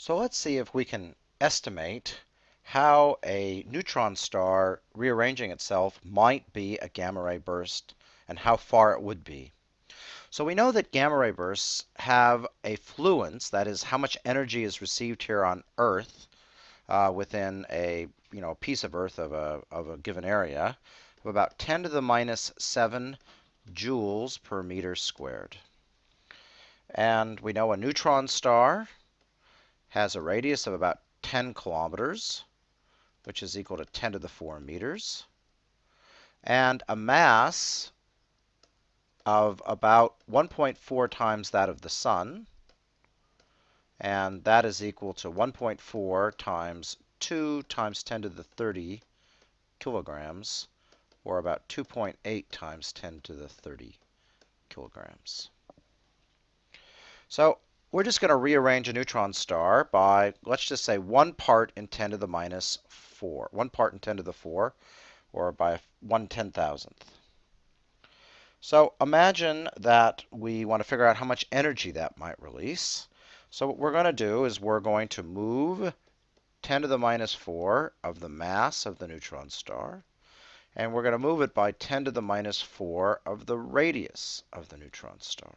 So let's see if we can estimate how a neutron star rearranging itself might be a gamma ray burst and how far it would be. So we know that gamma ray bursts have a fluence, that is how much energy is received here on Earth uh, within a you know piece of Earth of a, of a given area, of about 10 to the minus 7 joules per meter squared. And we know a neutron star has a radius of about 10 kilometers, which is equal to 10 to the 4 meters, and a mass of about 1.4 times that of the Sun, and that is equal to 1.4 times 2 times 10 to the 30 kilograms, or about 2.8 times 10 to the 30 kilograms. So we're just going to rearrange a neutron star by, let's just say, 1 part in 10 to the minus 4. 1 part in 10 to the 4, or by 1 10,000th. So imagine that we want to figure out how much energy that might release. So what we're going to do is we're going to move 10 to the minus 4 of the mass of the neutron star, and we're going to move it by 10 to the minus 4 of the radius of the neutron star.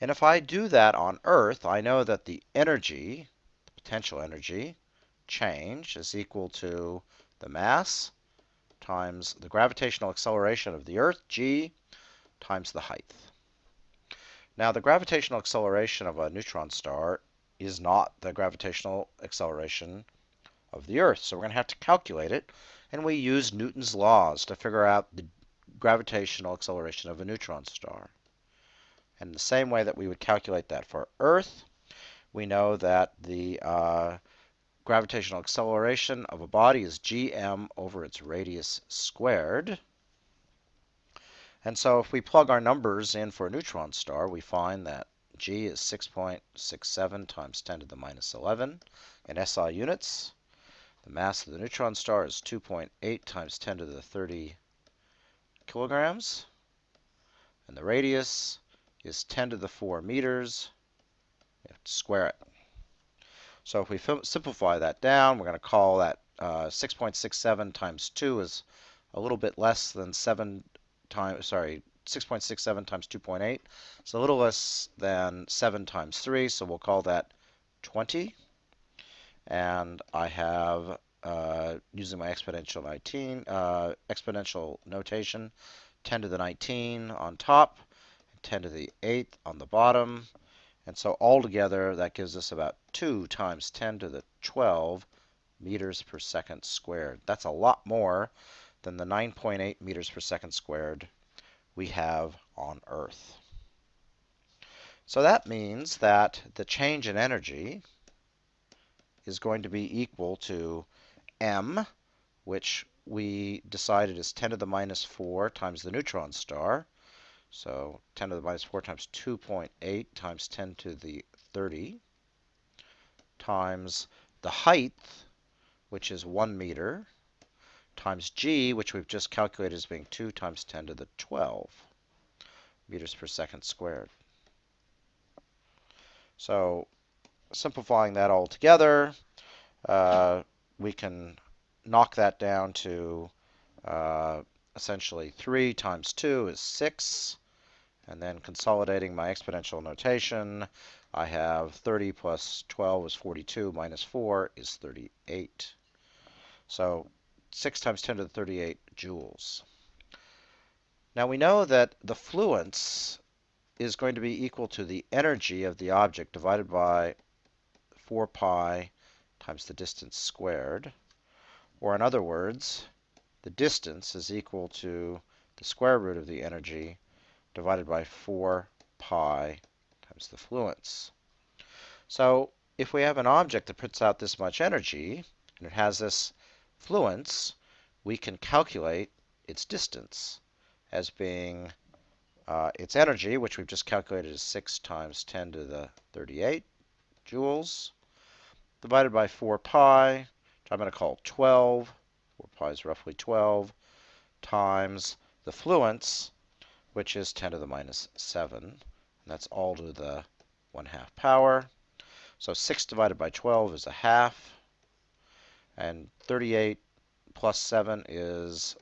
And if I do that on Earth, I know that the energy, the potential energy, change is equal to the mass times the gravitational acceleration of the Earth, g, times the height. Now, the gravitational acceleration of a neutron star is not the gravitational acceleration of the Earth. So we're going to have to calculate it, and we use Newton's laws to figure out the gravitational acceleration of a neutron star. And the same way that we would calculate that for Earth, we know that the uh, gravitational acceleration of a body is gm over its radius squared. And so if we plug our numbers in for a neutron star, we find that g is 6.67 times 10 to the minus 11 in SI units. The mass of the neutron star is 2.8 times 10 to the 30 kilograms. And the radius is 10 to the 4 meters. You have to square it. So if we simplify that down, we're going to call that uh, 6.67 times 2 is a little bit less than 7 times, sorry, 6.67 times 2.8. It's a little less than 7 times 3, so we'll call that 20. And I have, uh, using my exponential 19, uh, exponential notation, 10 to the 19 on top, 10 to the 8th on the bottom. And so altogether, that gives us about 2 times 10 to the 12 meters per second squared. That's a lot more than the 9.8 meters per second squared we have on Earth. So that means that the change in energy is going to be equal to m, which we decided is 10 to the minus 4 times the neutron star, so 10 to the minus 4 times 2.8 times 10 to the 30 times the height, which is 1 meter, times g, which we've just calculated as being 2 times 10 to the 12 meters per second squared. So simplifying that all together, uh, we can knock that down to uh, essentially 3 times 2 is 6. And then consolidating my exponential notation, I have 30 plus 12 is 42 minus 4 is 38. So 6 times 10 to the 38 joules. Now we know that the fluence is going to be equal to the energy of the object divided by 4 pi times the distance squared. Or in other words, the distance is equal to the square root of the energy divided by 4 pi times the fluence. So if we have an object that puts out this much energy, and it has this fluence, we can calculate its distance as being uh, its energy, which we've just calculated as 6 times 10 to the 38 joules, divided by 4 pi, which I'm going to call 12, 4 pi is roughly 12, times the fluence, which is 10 to the minus 7. And that's all to the 1 half power. So 6 divided by 12 is a half. And 38 plus 7 is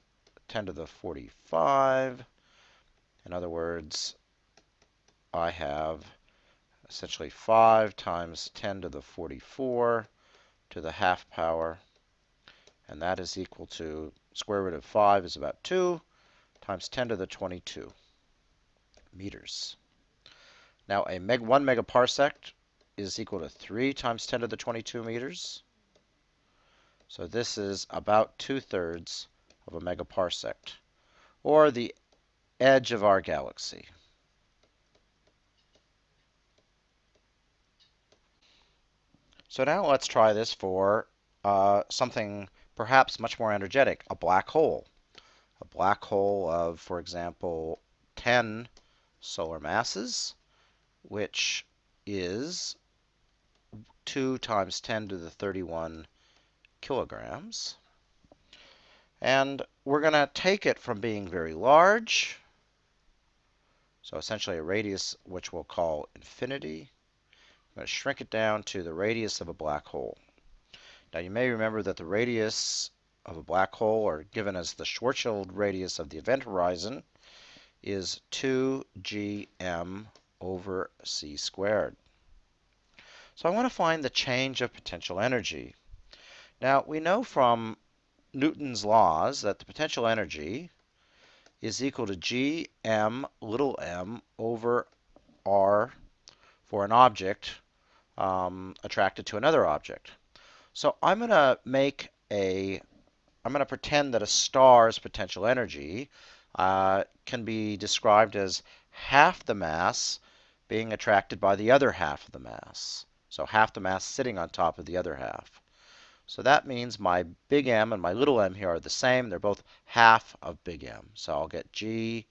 10 to the 45. In other words, I have essentially 5 times 10 to the 44 to the half power. And that is equal to square root of 5 is about 2 times 10 to the 22 meters. Now, a meg 1 megaparsec is equal to 3 times 10 to the 22 meters. So this is about two-thirds of a megaparsec, or the edge of our galaxy. So now let's try this for uh, something perhaps much more energetic, a black hole. A black hole of, for example, 10 solar masses, which is 2 times 10 to the 31 kilograms. And we're going to take it from being very large, so essentially a radius which we'll call infinity. I'm going to shrink it down to the radius of a black hole. Now you may remember that the radius of a black hole, or given as the Schwarzschild radius of the event horizon, is 2gm over c squared. So I want to find the change of potential energy. Now we know from Newton's laws that the potential energy is equal to gm little m over r for an object um, attracted to another object. So I'm going to make a, I'm going to pretend that a star's potential energy uh, can be described as half the mass being attracted by the other half of the mass. So half the mass sitting on top of the other half. So that means my big M and my little m here are the same. They're both half of big M. So I'll get G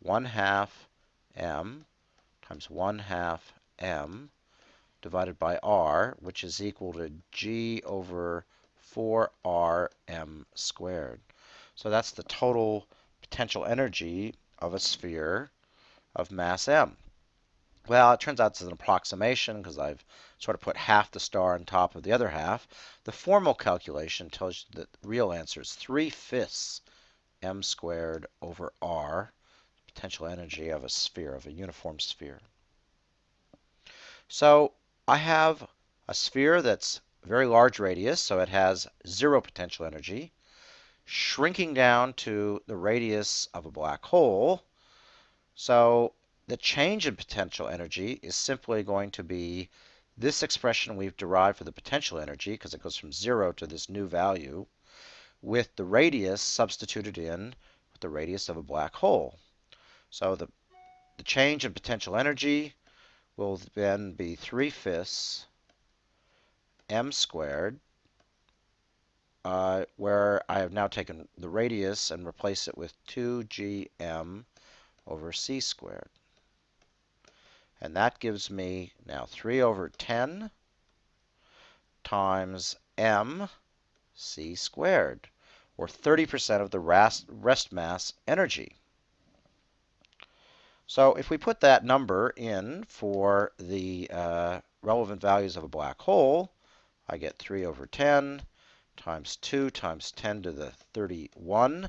1 half M times 1 half M divided by R, which is equal to G over 4Rm squared. So that's the total potential energy of a sphere of mass M. Well, it turns out it's an approximation because I've sort of put half the star on top of the other half. The formal calculation tells you that the real answer is 3 fifths m squared over r, potential energy of a sphere, of a uniform sphere. So I have a sphere that's very large radius, so it has zero potential energy, shrinking down to the radius of a black hole. So the change in potential energy is simply going to be this expression we've derived for the potential energy, because it goes from zero to this new value, with the radius substituted in with the radius of a black hole. So the, the change in potential energy will then be 3 fifths m squared, uh, where I have now taken the radius and replaced it with 2gm over c squared. And that gives me now 3 over 10 times m c squared, or 30% of the rest mass energy. So if we put that number in for the uh, relevant values of a black hole, I get 3 over 10 times 2 times 10 to the 31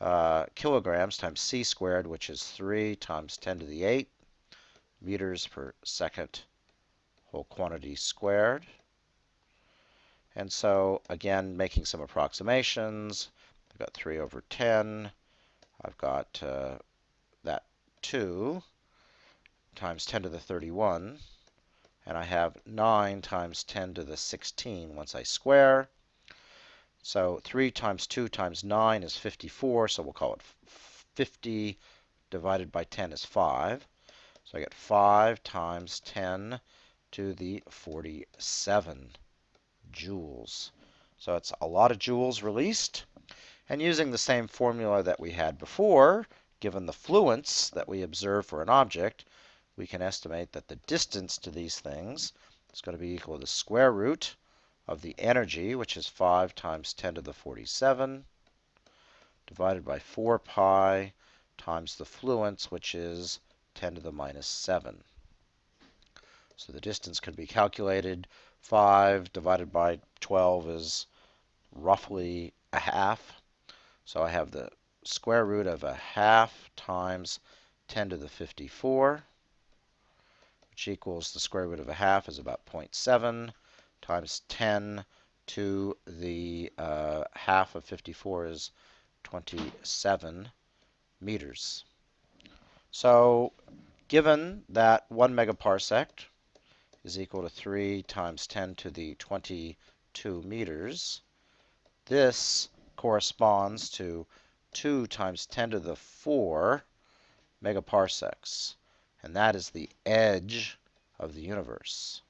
uh, kilograms times c squared, which is 3 times 10 to the 8 meters per second whole quantity squared. And so, again, making some approximations, I've got 3 over 10. I've got uh, that 2 times 10 to the 31. And I have 9 times 10 to the 16 once I square. So 3 times 2 times 9 is 54, so we'll call it 50 divided by 10 is 5. So I get 5 times 10 to the 47 joules. So it's a lot of joules released. And using the same formula that we had before, given the fluence that we observe for an object, we can estimate that the distance to these things is going to be equal to the square root of the energy, which is 5 times 10 to the 47, divided by 4 pi times the fluence, which is 10 to the minus 7. So the distance can be calculated. 5 divided by 12 is roughly a half. So I have the square root of a half times 10 to the 54, which equals the square root of a half is about 0.7 times 10 to the uh, half of 54 is 27 meters. So given that 1 megaparsec is equal to 3 times 10 to the 22 meters, this corresponds to 2 times 10 to the 4 megaparsecs. And that is the edge of the universe.